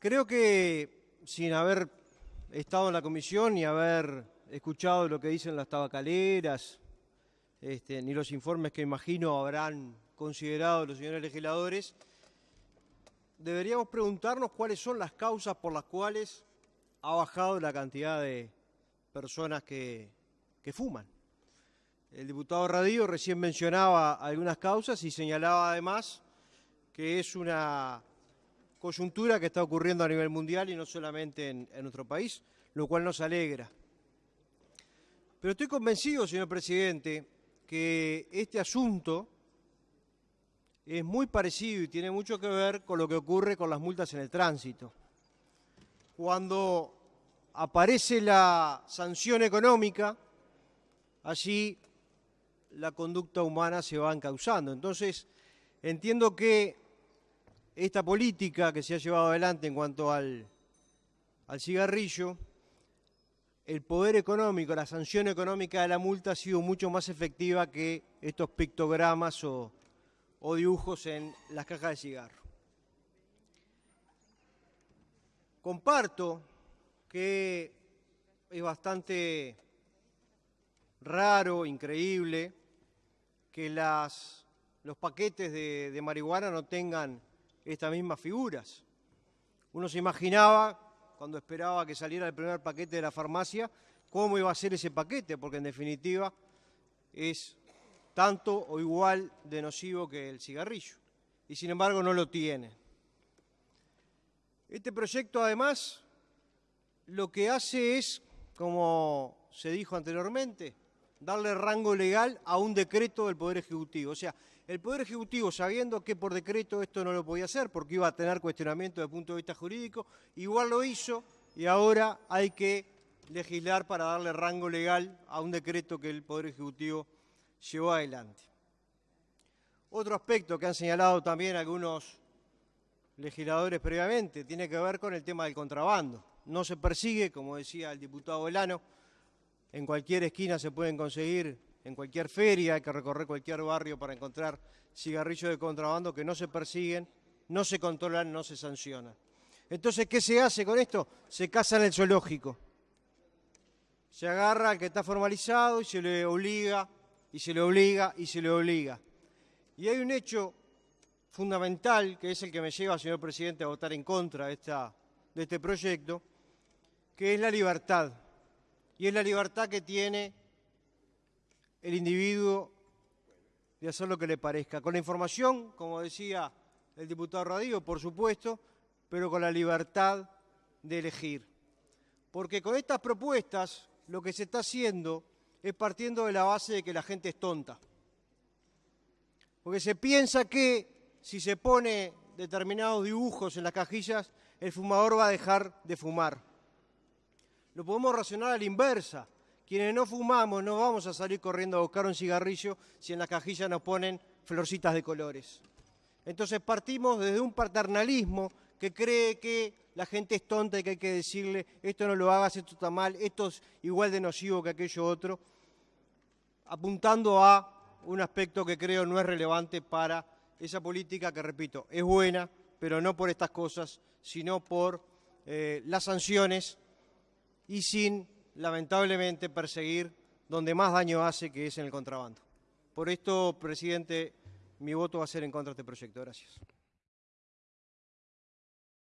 Creo que sin haber estado en la comisión ni haber escuchado lo que dicen las tabacaleras, este, ni los informes que imagino habrán considerado los señores legisladores, deberíamos preguntarnos cuáles son las causas por las cuales ha bajado la cantidad de personas que, que fuman. El diputado Radío recién mencionaba algunas causas y señalaba además que es una coyuntura que está ocurriendo a nivel mundial y no solamente en, nuestro país, lo cual nos alegra. Pero estoy convencido, señor presidente, que este asunto es muy parecido y tiene mucho que ver con lo que ocurre con las multas en el tránsito. Cuando aparece la sanción económica, allí la conducta humana se va encauzando. Entonces, entiendo que esta política que se ha llevado adelante en cuanto al, cigarrillo, el poder económico, la sanción económica de la multa ha sido mucho más efectiva que estos pictogramas o, dibujos en las cajas de cigarro. Comparto que es bastante raro, increíble, que los paquetes de marihuana no tengan estas mismas figuras. Uno se imaginaba, cuando esperaba que saliera el primer paquete de la farmacia, cómo iba a ser ese paquete, porque en definitiva es tanto o igual de nocivo que el cigarrillo. Y sin embargo no lo tiene. Este proyecto además lo que hace es, como se dijo anteriormente, darle rango legal a un decreto del Poder Ejecutivo. O sea, el Poder Ejecutivo, sabiendo que por decreto esto no lo podía hacer porque iba a tener cuestionamiento desde el punto de vista jurídico, igual lo hizo y ahora hay que legislar para darle rango legal a un decreto que el Poder Ejecutivo llevó adelante. Otro aspecto que han señalado también algunos legisladores previamente tiene que ver con el tema del contrabando. No se persigue, como decía el diputado Velano, en cualquier esquina se pueden conseguir, en cualquier feria, hay que recorrer cualquier barrio para encontrar cigarrillos de contrabando que no se persiguen, no se controlan, no se sancionan. Entonces, ¿qué se hace con esto? Se casa en el zoológico. Se agarra al que está formalizado y se le obliga, y se le obliga, y se le obliga. Y hay un hecho fundamental, que es el que me lleva, señor presidente, a votar en contra de, de este proyecto, que es la libertad y es la libertad que tiene el individuo de hacer lo que le parezca. Con la información, como decía el diputado Radío, por supuesto, pero con la libertad de elegir. Porque con estas propuestas lo que se está haciendo es partiendo de la base de que la gente es tonta. Porque se piensa que si se pone determinados dibujos en las cajillas, el fumador va a dejar de fumar lo podemos racionar a la inversa. Quienes no fumamos no vamos a salir corriendo a buscar un cigarrillo si en la cajilla nos ponen florcitas de colores. Entonces partimos desde un paternalismo que cree que la gente es tonta y que hay que decirle esto no lo hagas, esto está mal, esto es igual de nocivo que aquello otro, apuntando a un aspecto que creo no es relevante para esa política que, repito, es buena, pero no por estas cosas, sino por eh, las sanciones y sin, lamentablemente, perseguir donde más daño hace, que es en el contrabando. Por esto, presidente, mi voto va a ser en contra de este proyecto. Gracias.